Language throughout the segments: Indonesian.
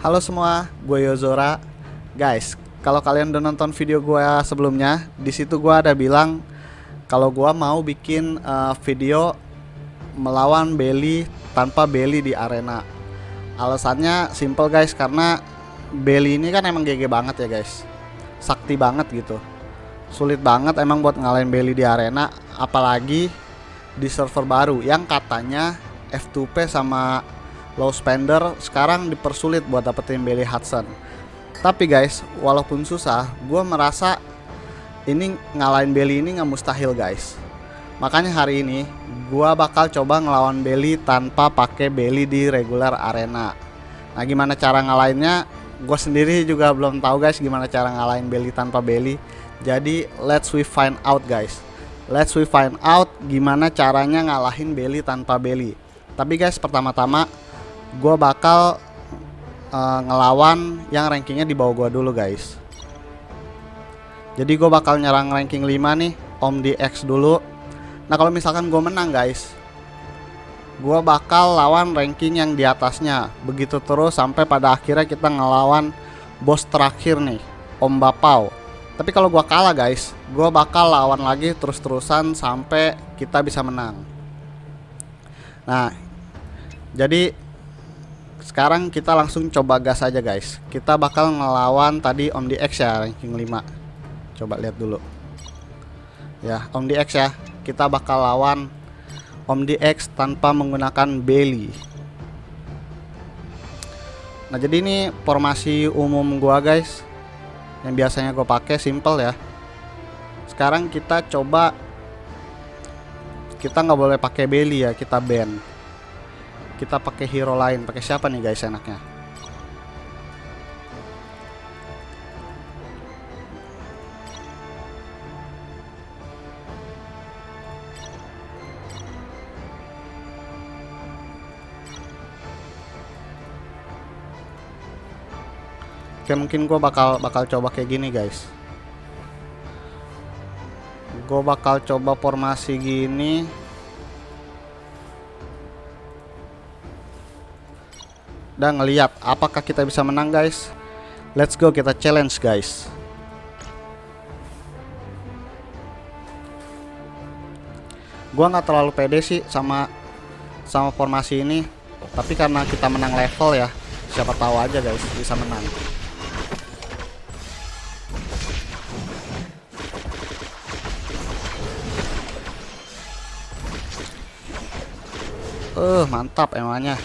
Halo semua, gue Yozora. Guys, kalau kalian udah nonton video gue sebelumnya, di situ gue ada bilang kalau gue mau bikin uh, video melawan Belly tanpa Belly di arena. Alasannya simple guys, karena Belly ini kan emang GG banget ya guys, sakti banget gitu. Sulit banget emang buat ngalahin Belly di arena, apalagi di server baru yang katanya F2P sama low spender sekarang dipersulit buat dapetin Belly Hudson. Tapi guys walaupun susah gue merasa ini ngalahin Belly ini nggak mustahil guys. Makanya hari ini gue bakal coba ngelawan Belly tanpa pakai Belly di regular arena. Nah gimana cara ngalahinnya? Gue sendiri juga belum tahu guys gimana cara ngalahin Belly tanpa Belly jadi let's we find out guys. Let's we find out gimana caranya ngalahin Belly tanpa Belly tapi guys pertama-tama gue bakal uh, ngelawan yang rankingnya di bawah gue dulu guys. Jadi gue bakal nyerang ranking 5 nih Om DX dulu. Nah kalau misalkan gue menang guys gue bakal lawan ranking yang di atasnya. Begitu terus sampai pada akhirnya kita ngelawan bos terakhir nih Om Bapau. Tapi kalau gue kalah guys gue bakal lawan lagi terus-terusan sampai kita bisa menang. Nah jadi sekarang kita langsung coba gas aja guys. Kita bakal ngelawan tadi Om DX ya ranking 5 coba lihat dulu. Ya Om DX ya. Kita bakal lawan Om DX tanpa menggunakan belly nah jadi ini formasi umum gua guys yang biasanya gue pakai. Simple ya. Sekarang kita coba kita nggak boleh pakai belly ya kita ban kita pakai hero lain. Pakai siapa nih guys enaknya? Oke mungkin gue bakal bakal coba kayak gini guys. Gue bakal coba formasi gini dan ngeliat apakah kita bisa menang guys. Let's go kita challenge guys. Gua nggak terlalu pede sih sama sama formasi ini tapi karena kita menang level ya siapa tahu aja guys bisa menang. Uh, mantap emangnya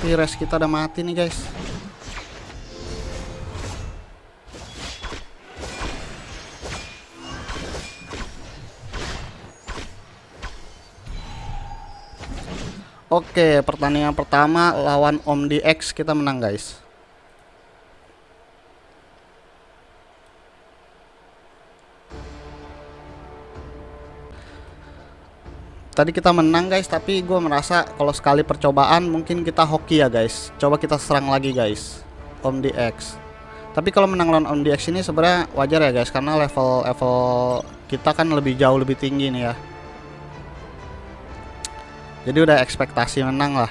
tapi res kita udah mati nih guys. Oke pertandingan pertama lawan Om DX kita menang guys tadi kita menang guys tapi gue merasa kalau sekali percobaan mungkin kita hoki ya guys. Coba kita serang lagi guys. Om DX tapi kalau menang lawan Om DX ini sebenarnya wajar ya guys karena level level kita kan lebih jauh lebih tinggi nih ya. Jadi udah ekspektasi menang lah.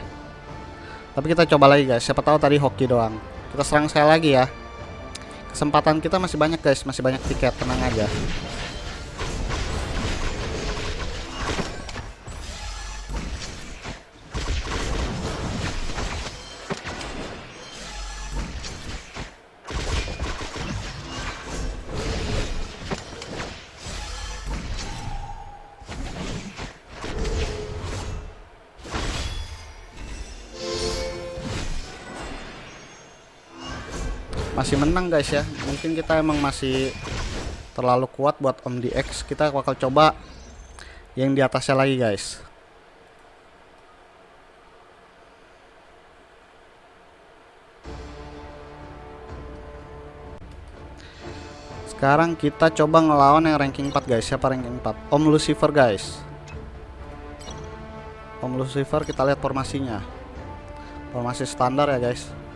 Tapi kita coba lagi guys. Siapa tahu tadi hoki doang. Kita serang sekali lagi ya. Kesempatan kita masih banyak guys. Masih banyak tiket tenang aja menang guys ya. Mungkin kita emang masih terlalu kuat buat Om DX kita bakal coba yang di atasnya lagi guys. Sekarang kita coba ngelawan yang ranking 4 guys. Siapa ranking 4 Om Lucifer guys. Om Lucifer kita lihat formasinya. Formasi standar ya guys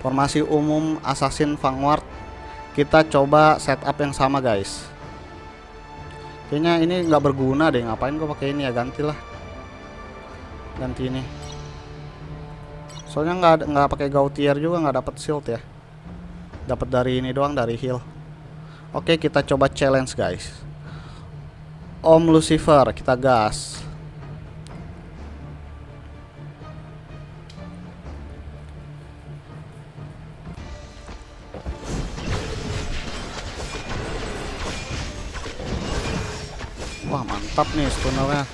formasi umum assassin vanguard. Kita coba setup yang sama guys. Kayaknya ini nggak berguna deh. Ngapain gue pakai ini ya? Gantilah ganti ini. Soalnya nggak nggak pakai gautier juga nggak dapat shield ya. Dapat dari ini doang dari heal. Oke kita coba challenge guys. Om Lucifer kita gas nih stunnernya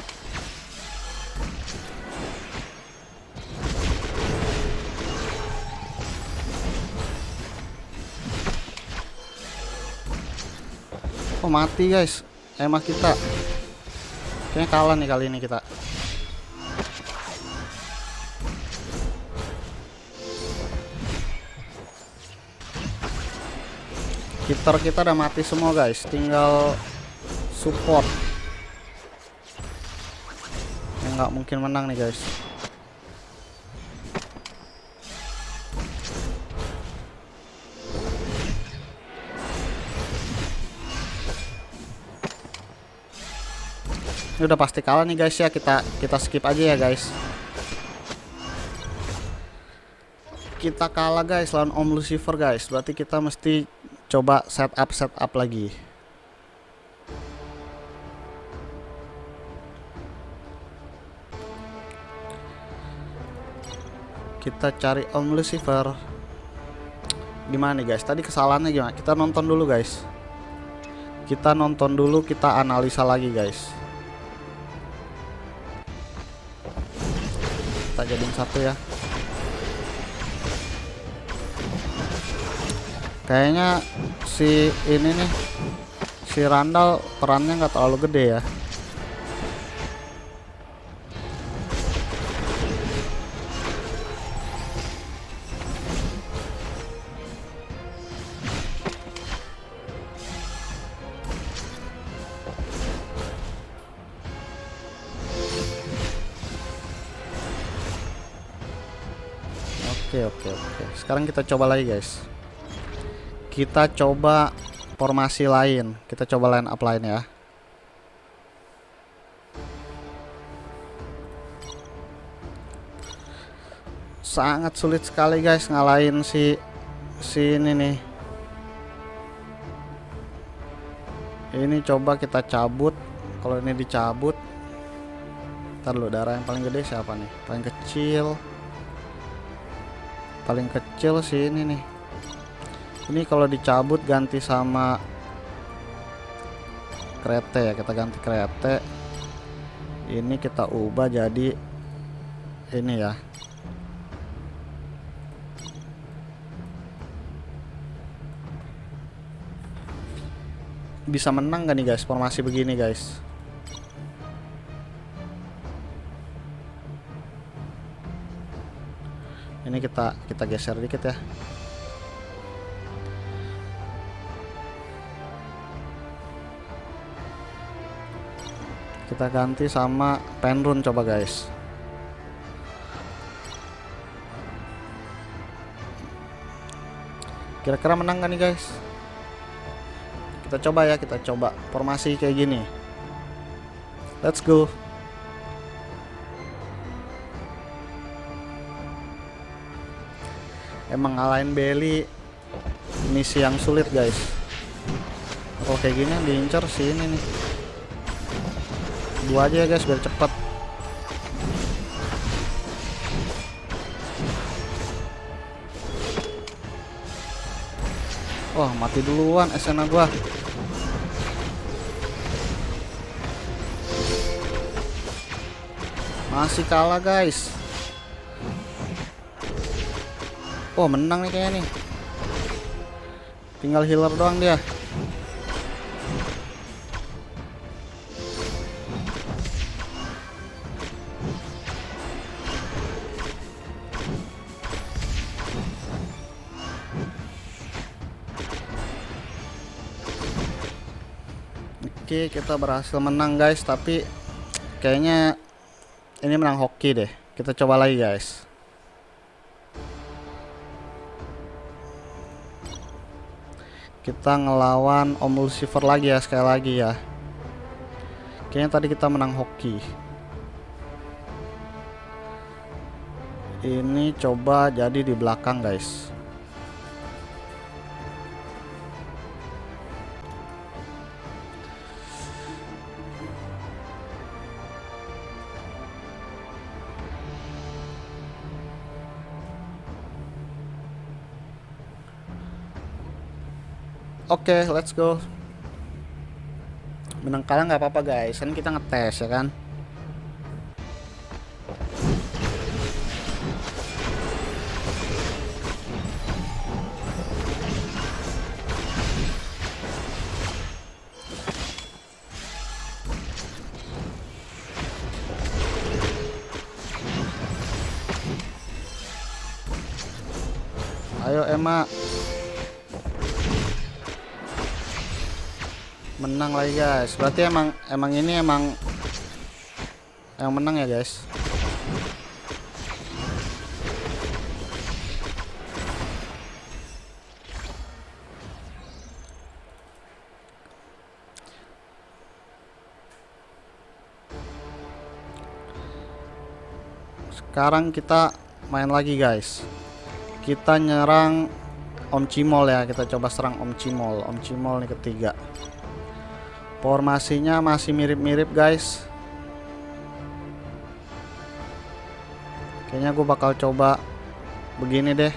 Oh mati guys. Emang kita. Kayaknya kalah nih kali ini kita. Kitar kita udah mati semua guys. Tinggal Support nggak mungkin menang nih guys Ini udah pasti kalah nih guys ya. Kita kita skip aja ya guys. Kita kalah guys lawan Om Lucifer guys. Berarti kita mesti coba setup setup lagi. Kita cari Om Lucifer. Gimana nih guys? Tadi kesalahannya gimana? Kita nonton dulu guys. Kita nonton dulu, kita analisa lagi guys. kita jadiin satu ya kayaknya si ini nih si Randall perannya nggak terlalu gede ya Sekarang kita coba lagi guys. Kita coba formasi lain. Kita coba line up lain ya. Sangat sulit sekali guys ngalahin si si ini nih. Ini coba kita cabut. Kalau ini dicabut, ntar lu darah yang paling gede siapa nih? Paling kecil paling kecil sih ini nih. Ini kalau dicabut ganti sama kereta ya kita ganti kereta. Ini kita ubah jadi ini ya. Bisa menang gak nih guys? Formasi begini guys ini kita kita geser dikit ya. Kita ganti sama penrun coba guys. Kira-kira menang kan nih guys? Kita coba ya kita coba formasi kayak gini. Let's go emang ngalahin Belly misi yang sulit guys. Kalau kayak gini yang diincar sih ini nih. Dua aja ya guys biar cepet. Wah mati duluan SNA gua. Masih kalah guys Oh menang nih kayaknya nih. Tinggal healer doang dia. Oke kita berhasil menang guys. Tapi kayaknya Ini menang hoki deh. Kita coba lagi guys kita ngelawan Om Lucifer lagi ya sekali lagi ya. Kayaknya tadi kita menang hoki. Ini coba jadi di belakang guys. Oke, okay, let's go. Menang kalah nggak apa-apa guys, kan kita ngetes ya kan. Ayo Emma Menang lagi guys. Berarti emang Emang ini emang Yang menang ya guys? Sekarang kita main lagi guys. Kita nyerang Om Cimol ya. Kita coba serang Om Cimol. Om Cimol nih ketiga formasinya masih mirip-mirip guys. Kayaknya gue bakal coba begini deh.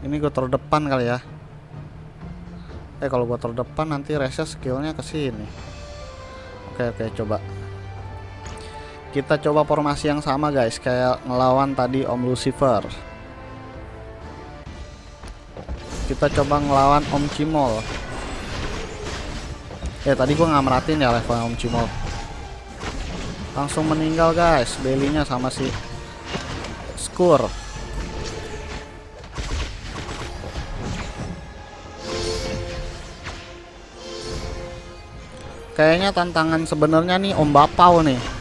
Ini gue terdepan kali ya. Eh kalau gua terdepan nanti resa skillnya ke sini. Oke oke coba kita coba formasi yang sama guys. Kayak ngelawan tadi Om Lucifer. Kita coba ngelawan Om Cimol. Eh tadi gua nggak merhatiin ya level Om Cimol. Langsung meninggal guys. Belinya sama si Skur. Kayaknya tantangan sebenarnya nih Om Bapau nih.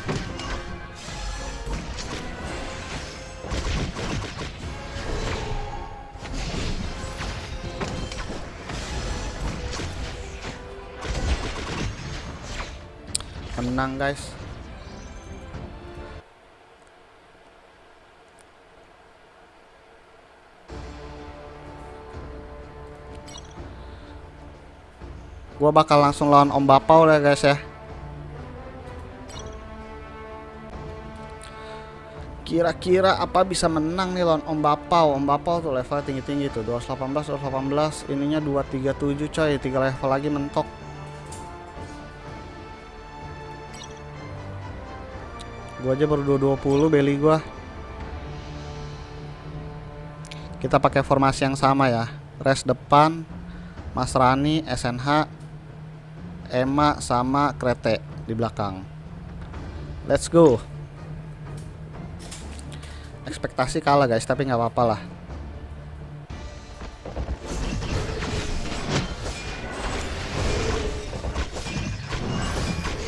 Menang guys. Gua bakal langsung lawan Om Bapau ya guys ya. Kira-kira apa bisa menang nih lawan Om Bapau? Om Bapau tuh level tinggi-tinggi tuh 218 218 ininya 237 coy, 3 level lagi mentok. Gua aja baru 220 beli gua. Kita pakai formasi yang sama ya. Res depan, Mas Rani, SNH, Emma sama Krete di belakang. Let's go. Ekspektasi kalah guys, tapi nggak apa-apa lah.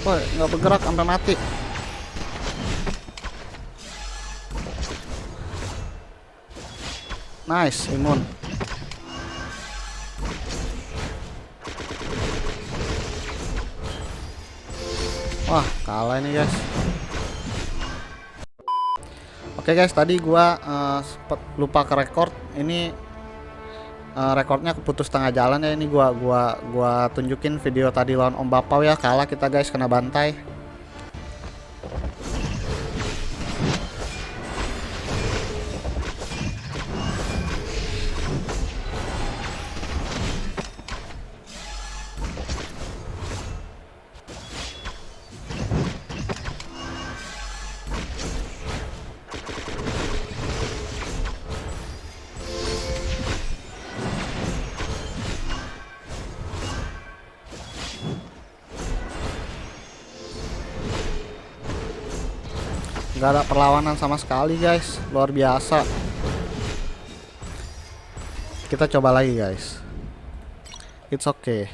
Woi, nggak bergerak sampai mati. Nice, imun. Wah, kalah ini, guys. Oke, guys, tadi gua uh, lupa ke record. Ini uh, rekornya keputus tengah jalan ya. Ini gua gua gua tunjukin video tadi lawan Om Bapau ya. Kalah kita, guys, kena bantai. Perlawanan sama sekali guys. Luar biasa. Kita coba lagi guys. It's okay.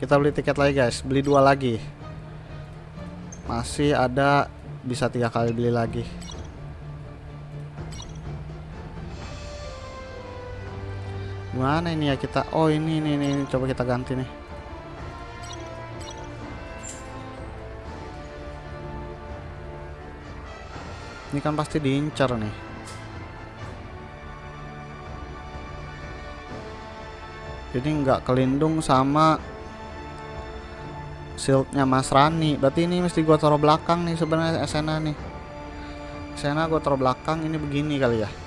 Kita beli tiket lagi guys. Beli dua lagi. Masih ada bisa tiga kali beli lagi Gimana ini ya kita? Oh ini ini ini, ini. coba kita ganti nih. Ini kan pasti diincar nih. Ini nggak kelindung sama shieldnya Mas Rani. Berarti ini mesti gua taruh belakang nih sebenarnya Sena nih. Sena gua taruh belakang ini begini kali ya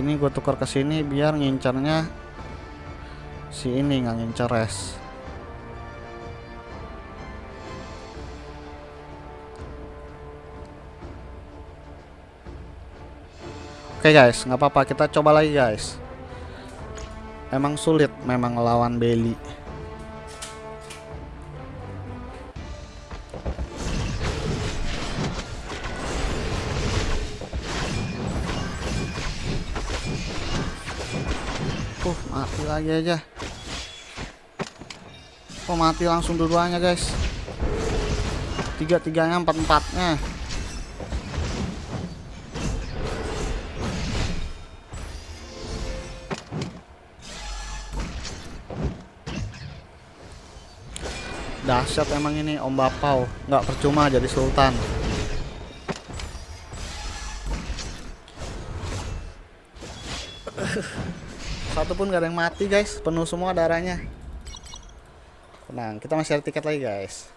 ini gue tukar ke sini biar ngincarnya si ini nggak ngincar res oke okay guys nggak apa-apa. Kita coba lagi guys. Emang sulit memang lawan Belly lagi aja. Kok mati langsung dua-duanya, guys? Tiga-tiganya, empat-empatnya. Dahsyat emang ini Om Bapau, nggak percuma jadi sultan. Satu pun gak ada yang mati guys. Penuh semua darahnya. Tenang kita masih ada tiket lagi guys.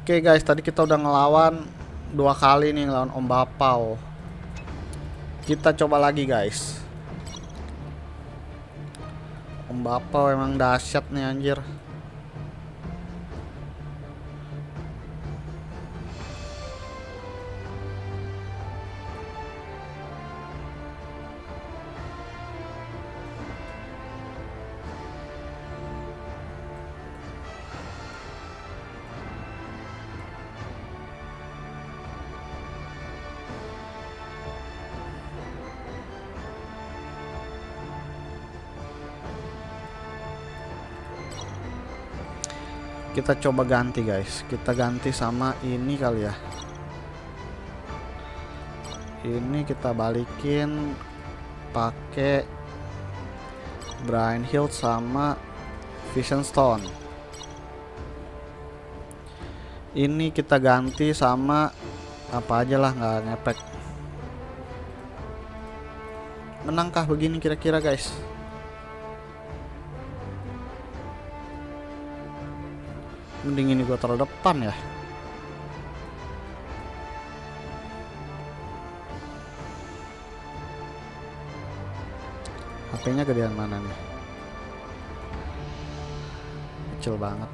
Oke guys tadi kita udah ngelawan dua kali nih ngelawan Om Bapau. Kita coba lagi guys. Om Bapau emang dahsyat nih anjir kita coba ganti guys. Kita ganti sama ini kali ya. Ini kita balikin pakai Brian Hill sama Vision Stone. Ini kita ganti sama apa aja lah nggak ngepek. Menangkah begini kira-kira guys mending ini gua taruh depan ya HP-nya gedean mana nih kecil banget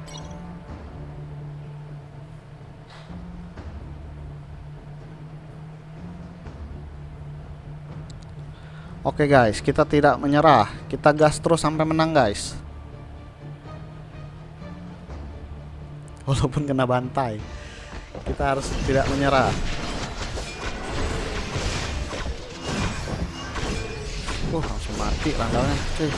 Oke guys, kita tidak menyerah. Kita gas terus sampai menang guys. walaupun kena bantai kita harus tidak menyerah. Uh langsung mati randalnya cuy.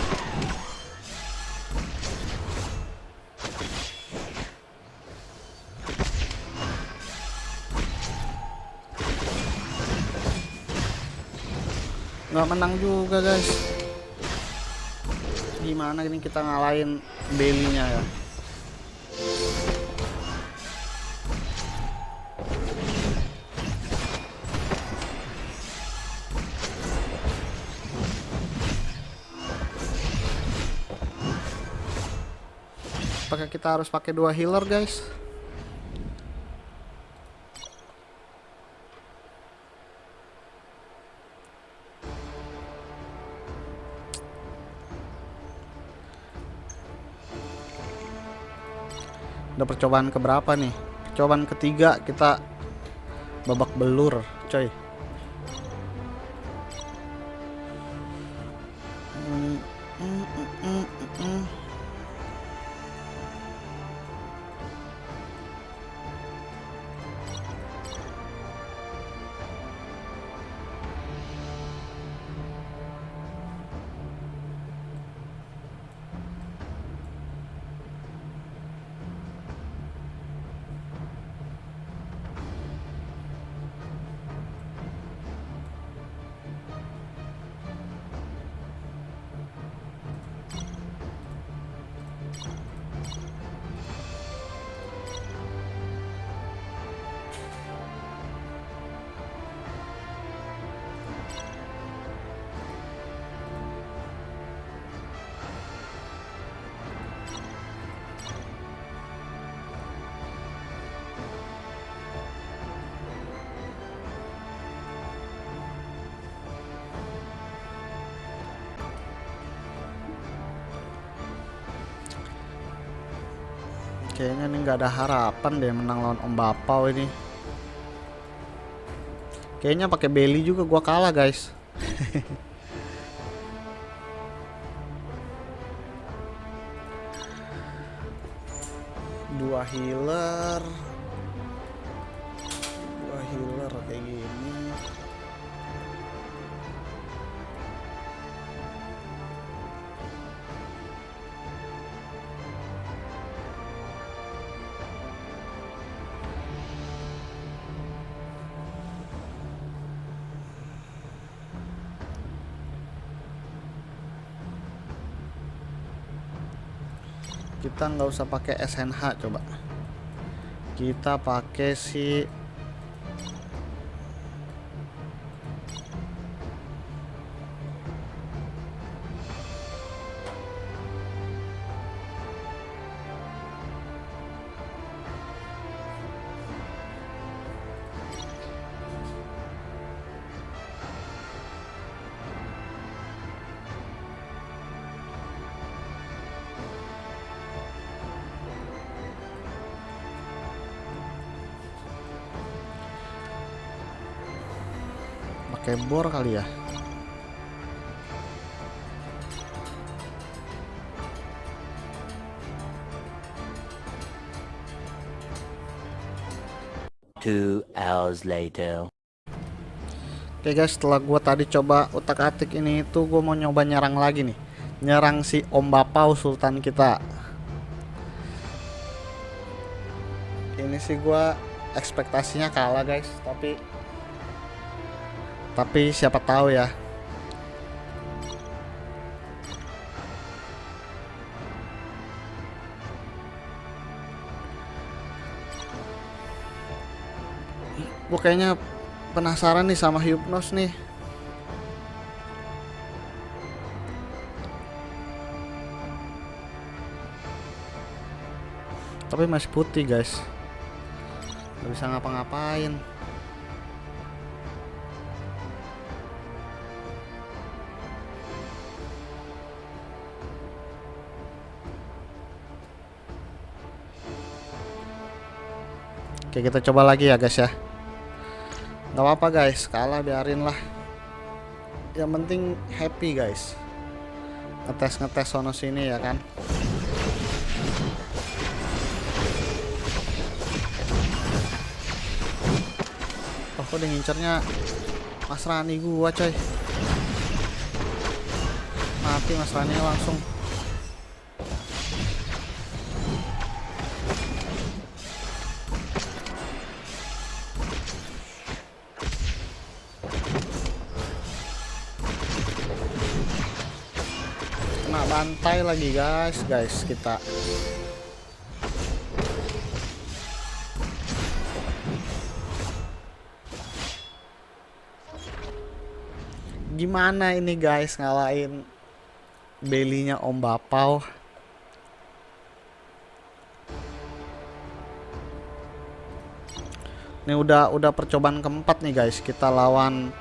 Nggak menang juga guys. Gimana ini kita ngalahin belinya ya apakah kita harus pakai dua healer guys? Udah percobaan keberapa nih? Percobaan ketiga kita babak belur coy Kayaknya nih nggak ada harapan deh menang lawan Om Bapau ini. Kayaknya pakai belly juga gua kalah, guys. Dua healer. Kita nggak usah pakai SNH coba. Kita pakai si pakai bor kali ya Two hours later. Oke guys, setelah gua tadi coba utak-atik ini itu gua mau nyoba nyerang lagi nih. Nyerang si Om Bapau Sultan kita. Ini sih gua ekspektasinya kalah guys, tapi tapi siapa tahu ya. Gue kayaknya penasaran nih sama Hypnos nih. Tapi masih putih guys. Gak bisa ngapa-ngapain. Oke kita coba lagi ya guys ya. Nggak apa-apa guys. Kalah biarin lah. Yang penting happy guys. Ngetes ngetes sono sini ya kan? Oh kok ngincernya Mas Rani gua coy. Mati Mas Rani langsung bantai lagi guys. Guys kita. Gimana ini guys ngalahin belinya Om Bapau? Ini udah udah percobaan keempat nih guys. Kita lawan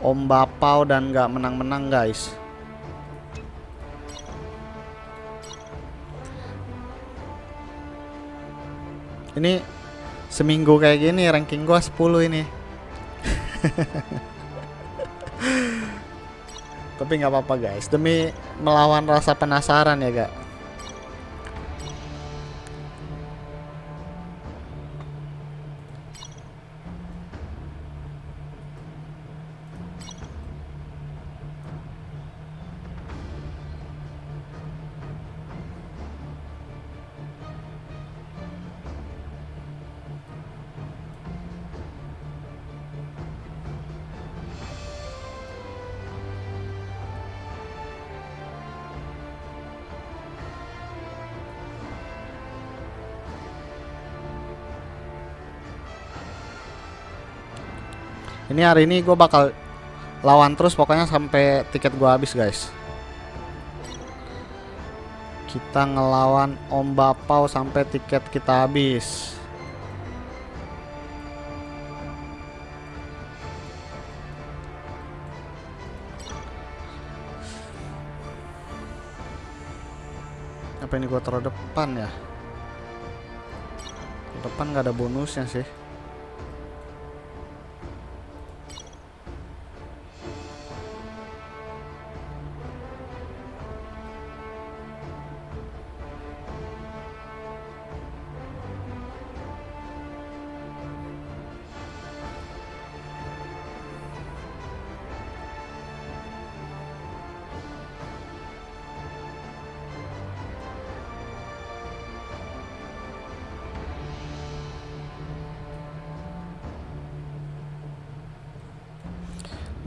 Om Bapau dan nggak menang-menang guys Ini seminggu kayak gini ranking gua 10 ini. Tapi nggak apa-apa guys, demi melawan rasa penasaran ya gak. Ini hari ini gue bakal lawan terus pokoknya sampai tiket gua habis guys. Kita ngelawan Om Bapau sampai tiket kita habis. Apa ini gua taruh depan ya? depan nggak ada bonusnya sih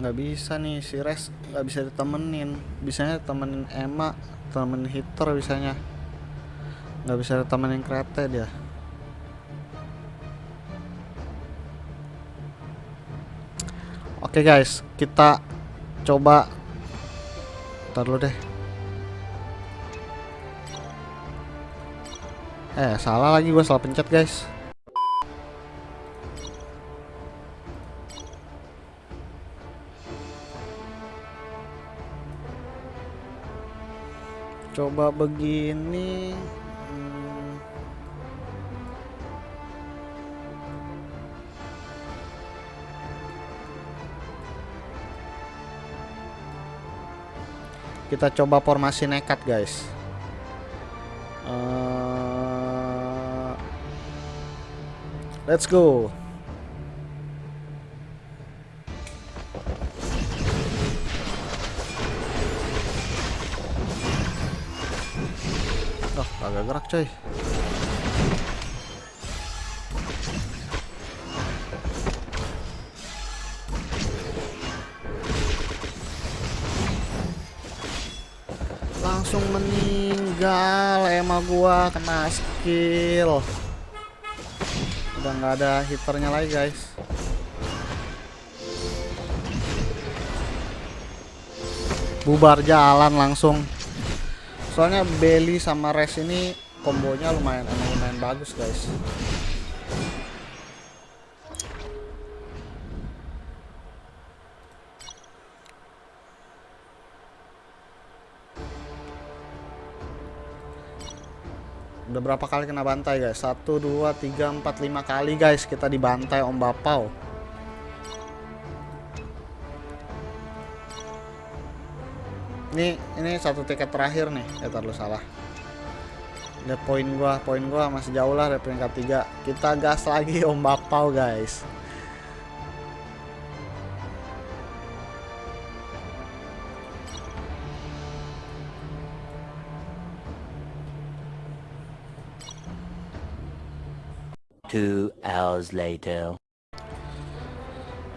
nggak bisa nih si Res nggak bisa ditemenin. Bisanya temenin Emma temenin hitter bisanya. Nggak bisa ditemenin kereta dia. Oke guys kita coba. Ntar deh. Eh salah lagi gue salah pencet guys coba begini. Hmm, kita coba formasi nekat guys. Eh, let's go coy. Langsung meninggal Emma gua kena skill. Udah nggak ada hiternya lagi guys. Bubar jalan langsung soalnya Belly sama Res ini kombonya lumayan emang lumayan bagus guys. Udah berapa kali kena bantai guys? 1 2 3 4 5 kali guys kita dibantai Om Bapau. Ini ini satu tiket terakhir nih ya taruh salah ada poin gua poin gua masih jauh lah dari peringkat 3 kita gas lagi om bapau guys Two hours later.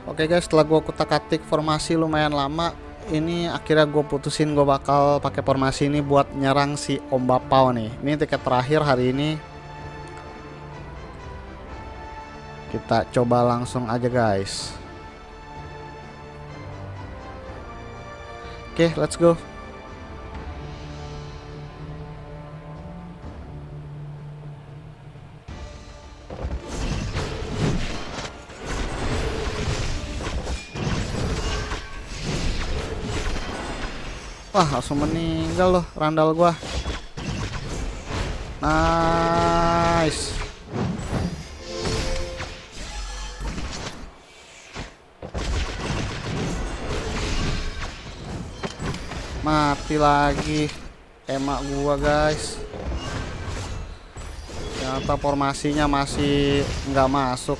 Oke guys, setelah gua kutak-atik formasi lumayan lama, ini akhirnya gue putusin gue bakal pakai formasi ini buat nyerang si Om Bapau nih. Ini tiket terakhir hari ini. Kita coba langsung aja guys. Oke, let's go. Wah, langsung meninggal loh randal gua. Nice. Mati lagi emak gua, guys. Ternyata formasinya masih nggak masuk.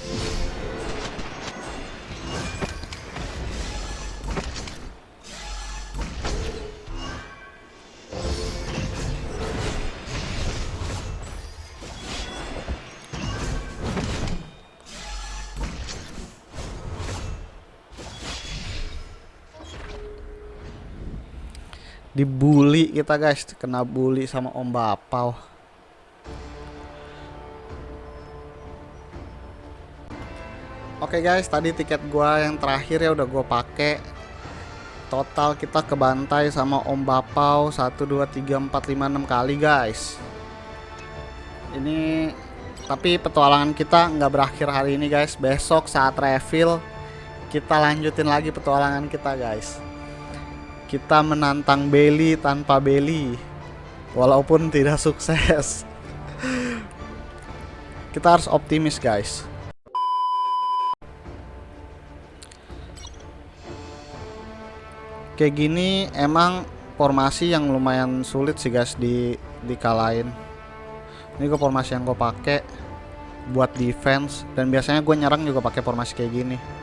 Kita guys. Kena bully sama om bapau oke guys. Tadi tiket gua yang terakhir ya udah gua pakai total kita kebantai sama om bapau 1 2 3 4 5 6 kali guys. Ini tapi petualangan kita nggak berakhir hari ini guys. Besok saat refill kita lanjutin lagi petualangan kita guys kita menantang Belly tanpa Belly walaupun tidak sukses. Kita harus optimis guys. Kayak gini emang formasi yang lumayan sulit sih guys di dikalahin. Ini gue formasi yang gue pakai buat defense dan biasanya gue nyerang juga pakai formasi kayak gini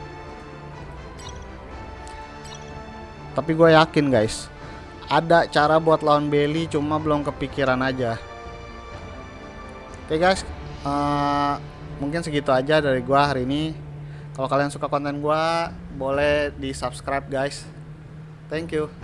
tapi gue yakin guys ada cara buat lawan Belly cuma belum kepikiran aja. Oke guys uh, mungkin segitu aja dari gue hari ini. Kalau kalian suka konten gue boleh di subscribe guys. Thank you